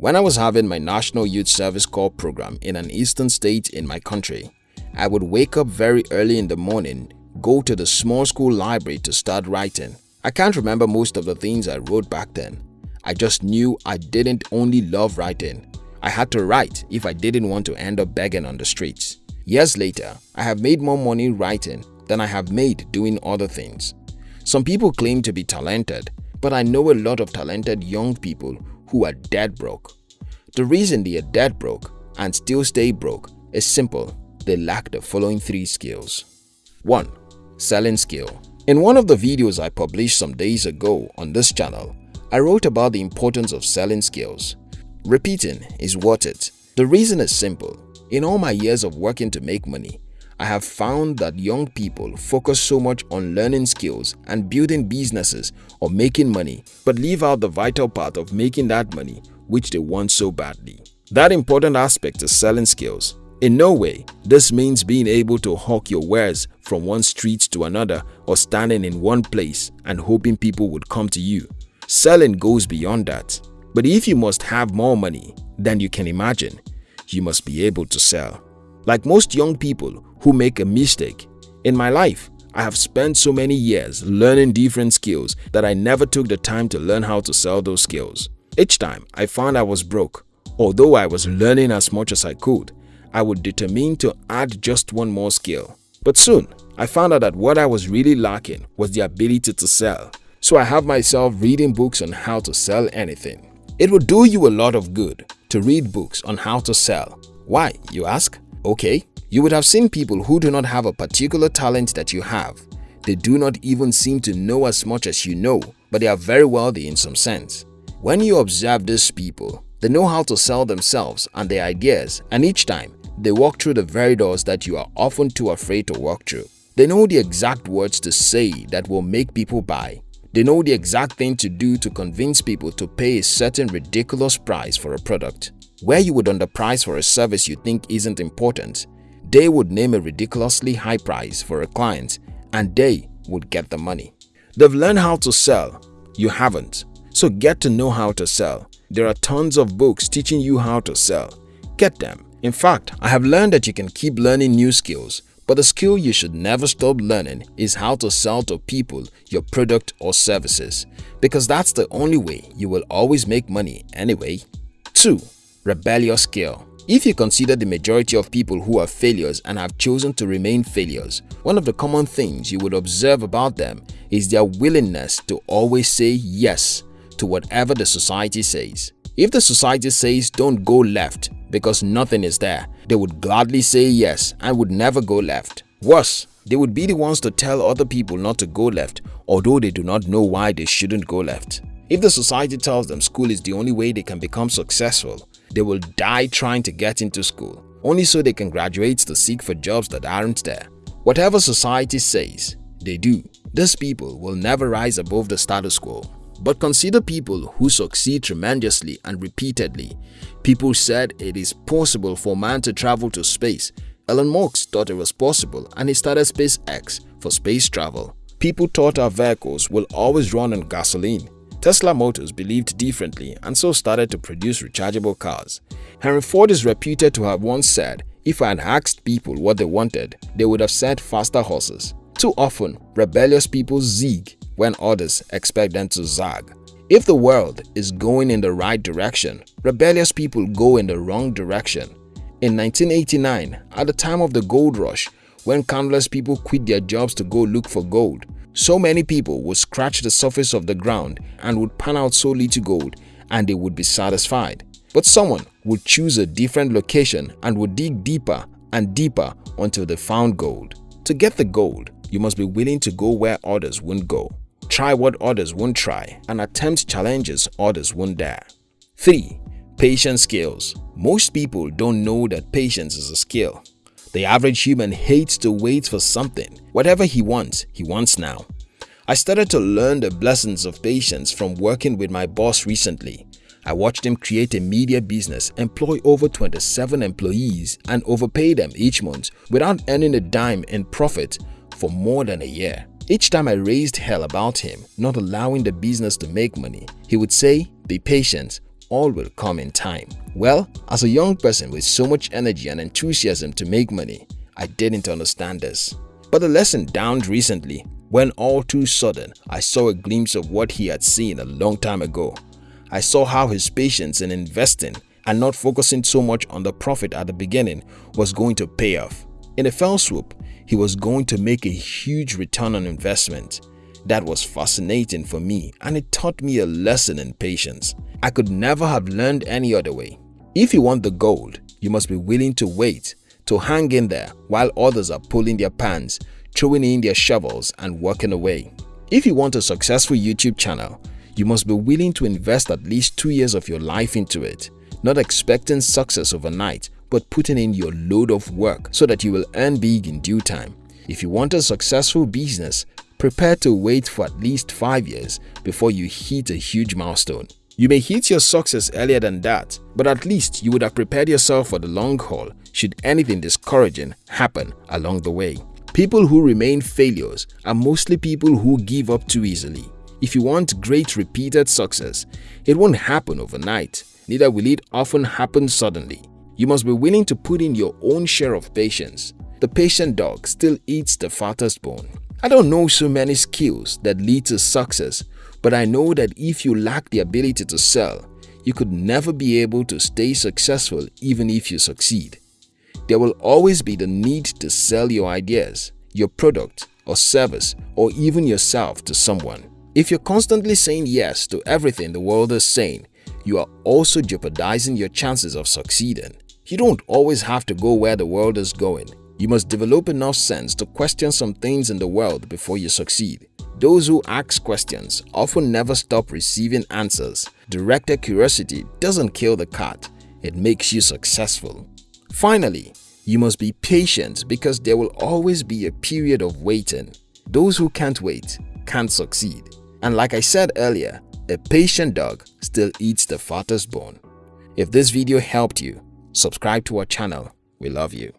When I was having my National Youth Service Corps program in an eastern state in my country, I would wake up very early in the morning, go to the small school library to start writing. I can't remember most of the things I wrote back then. I just knew I didn't only love writing. I had to write if I didn't want to end up begging on the streets. Years later, I have made more money writing than I have made doing other things. Some people claim to be talented, but I know a lot of talented young people who are dead broke. The reason they are dead broke and still stay broke is simple. They lack the following three skills. 1. Selling skill In one of the videos I published some days ago on this channel, I wrote about the importance of selling skills. Repeating is worth it. The reason is simple. In all my years of working to make money, I have found that young people focus so much on learning skills and building businesses or making money but leave out the vital part of making that money which they want so badly. That important aspect is selling skills. In no way, this means being able to hawk your wares from one street to another or standing in one place and hoping people would come to you. Selling goes beyond that. But if you must have more money than you can imagine, you must be able to sell. Like most young people who make a mistake, in my life, I have spent so many years learning different skills that I never took the time to learn how to sell those skills. Each time I found I was broke, although I was learning as much as I could, I would determine to add just one more skill. But soon, I found out that what I was really lacking was the ability to sell. So I have myself reading books on how to sell anything. It would do you a lot of good to read books on how to sell. Why, you ask? Okay, you would have seen people who do not have a particular talent that you have. They do not even seem to know as much as you know, but they are very wealthy in some sense. When you observe these people, they know how to sell themselves and their ideas and each time they walk through the very doors that you are often too afraid to walk through. They know the exact words to say that will make people buy. They know the exact thing to do to convince people to pay a certain ridiculous price for a product. Where you would underprice for a service you think isn't important, they would name a ridiculously high price for a client and they would get the money. They've learned how to sell, you haven't. So get to know how to sell. There are tons of books teaching you how to sell. Get them. In fact, I have learned that you can keep learning new skills, but the skill you should never stop learning is how to sell to people your product or services because that's the only way you will always make money anyway. 2 rebellious skill. If you consider the majority of people who are failures and have chosen to remain failures, one of the common things you would observe about them is their willingness to always say yes to whatever the society says. If the society says don't go left because nothing is there, they would gladly say yes and would never go left. Worse, they would be the ones to tell other people not to go left although they do not know why they shouldn't go left. If the society tells them school is the only way they can become successful, they will die trying to get into school, only so they can graduate to seek for jobs that aren't there. Whatever society says, they do. These people will never rise above the status quo. But consider people who succeed tremendously and repeatedly. People said it is possible for man to travel to space. Elon Musk thought it was possible and he started SpaceX for space travel. People thought our vehicles will always run on gasoline. Tesla Motors believed differently and so started to produce rechargeable cars. Henry Ford is reputed to have once said, if I had asked people what they wanted, they would have said faster horses. Too often, rebellious people zig when others expect them to zag. If the world is going in the right direction, rebellious people go in the wrong direction. In 1989, at the time of the gold rush, when countless people quit their jobs to go look for gold, so many people would scratch the surface of the ground and would pan out so little gold and they would be satisfied. But someone would choose a different location and would dig deeper and deeper until they found gold. To get the gold, you must be willing to go where others won't go, try what others won't try, and attempt challenges others won't dare. 3. Patience skills Most people don't know that patience is a skill. The average human hates to wait for something. Whatever he wants, he wants now. I started to learn the blessings of patience from working with my boss recently. I watched him create a media business, employ over 27 employees and overpay them each month without earning a dime in profit for more than a year. Each time I raised hell about him not allowing the business to make money, he would say, be patient, all will come in time. Well, as a young person with so much energy and enthusiasm to make money, I didn't understand this. But the lesson dawned recently when all too sudden I saw a glimpse of what he had seen a long time ago. I saw how his patience in investing and not focusing so much on the profit at the beginning was going to pay off. In a fell swoop, he was going to make a huge return on investment. That was fascinating for me and it taught me a lesson in patience. I could never have learned any other way. If you want the gold, you must be willing to wait, to hang in there while others are pulling their pants, throwing in their shovels and walking away. If you want a successful YouTube channel, you must be willing to invest at least two years of your life into it, not expecting success overnight but putting in your load of work so that you will earn big in due time. If you want a successful business, prepare to wait for at least 5 years before you hit a huge milestone. You may hit your success earlier than that, but at least you would have prepared yourself for the long haul should anything discouraging happen along the way. People who remain failures are mostly people who give up too easily. If you want great repeated success, it won't happen overnight, neither will it often happen suddenly. You must be willing to put in your own share of patience. The patient dog still eats the fattest bone. I don't know so many skills that lead to success, but I know that if you lack the ability to sell, you could never be able to stay successful even if you succeed. There will always be the need to sell your ideas, your product or service or even yourself to someone. If you're constantly saying yes to everything the world is saying, you are also jeopardizing your chances of succeeding. You don't always have to go where the world is going. You must develop enough sense to question some things in the world before you succeed. Those who ask questions often never stop receiving answers. Directed curiosity doesn't kill the cat, it makes you successful. Finally, you must be patient because there will always be a period of waiting. Those who can't wait can't succeed. And like I said earlier, a patient dog still eats the fattest bone. If this video helped you, subscribe to our channel. We love you.